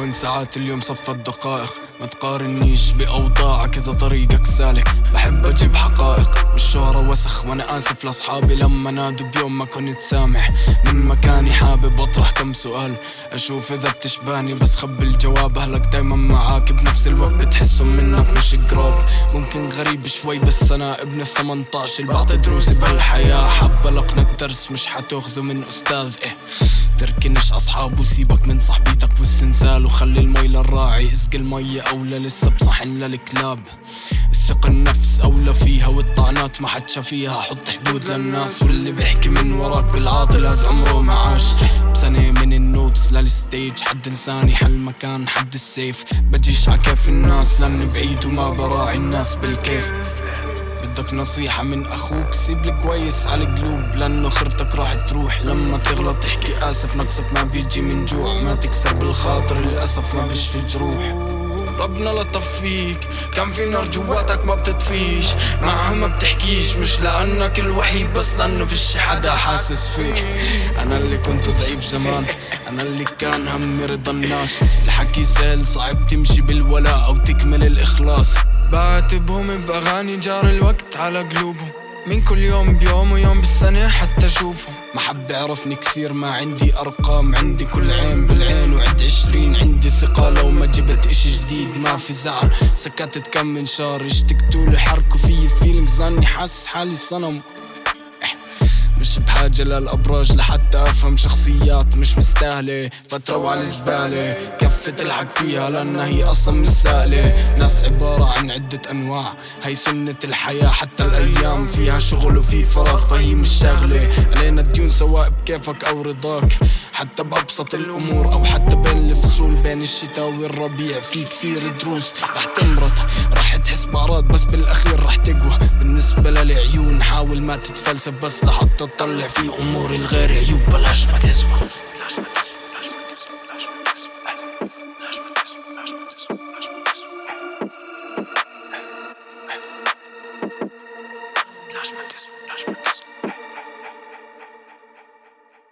تكون ساعات اليوم صفت دقائق ما تقارنيش بأوضاعك إذا طريقك سالك. بحب أجيب حقائق والشهرة وسخ وأنا آسف لأصحابي لما نادوا بيوم ما كنت سامح. من مكاني حابب أطرح كم سؤال. أشوف إذا بتشبهني بس خبي الجواب. أهلك دايما معاك بنفس الوقت بتحسهم منك مش قراب ممكن غريب شوي بس أنا ابن الثمنطاش اللي بعطي دروسي بهالحياة حابة لقنك درس مش حتأخذه من أستاذ. إيه تركنش أصحاب وسيبك من صاحبيتك. والسنسال وخلي المي للراعي. اسقي المية أولى لسه بصحن للكلاب الثقة النفس أولى فيها والطعنات ما حد شافيها. حط حدود للناس واللي بيحكي من وراك بالعاطل هذا عمره ما عاش. بسنة من النوتس للستيج. حد لساني حل مكان حد السيف. بجيش عكيف الناس لأني بعيد وما براعي الناس بالكيف. بدك نصيحة من أخوك؟ سيب لي كويس على القلوب لأنه خرتك راح تروح. لما تغلط تحكي آسف نقصك ما بيجي من جوع. ما تكسر بالخاطر للأسف ما بيشفي جروح ربنا لطف فيك كان في نار جواتك ما بتطفيش. معها ما بتحكيش. مش لأنك الوحيد بس لأنه فيش حدا حاسس فيك. أنا اللي كنت ضعيف زمان. أنا اللي كان همي رضا الناس. الحكي سهل صعب تمشي بالولاء أو تكمل الإخلاص. بعاتبهم بأغاني جار الوقت على قلوبهم. من كل يوم بيوم ويوم بالسنة حتى أشوفهم ما حب يعرفني كثير ما عندي أرقام عندي كل عين بالعين وعد عشرين عندي ثقة. لو ما جبت إشي جديد ما في زعل. سكتت كم من شهر اشتقتولي حركوا في فيلينجز لأني حاسس حالي صنم. مش بحاجة للأبراج لحتى أفهم شخصيات مش مستاهلة. فترة وعلى الزبالة كفة تلحق فيها لأنها هي أصلا مش سهلة. ناس عبارة عن عدة أنواع هي سنة الحياة حتى الأيام. فيها شغل وفي فراغ فهي مش شغلة علينا الديون سواء بكيفك أو رضاك. حتى بأبسط الأمور أو حتى بين الفصول بين الشتاء والربيع في كثير دروس. رح تمرض رح تحس بارات بس بالأخير رح تقوى. بالنسبة للعيون حاول ما تتفلسف بس لحتى تطلع في أمور الغير عيوب. بلاش ما تسوى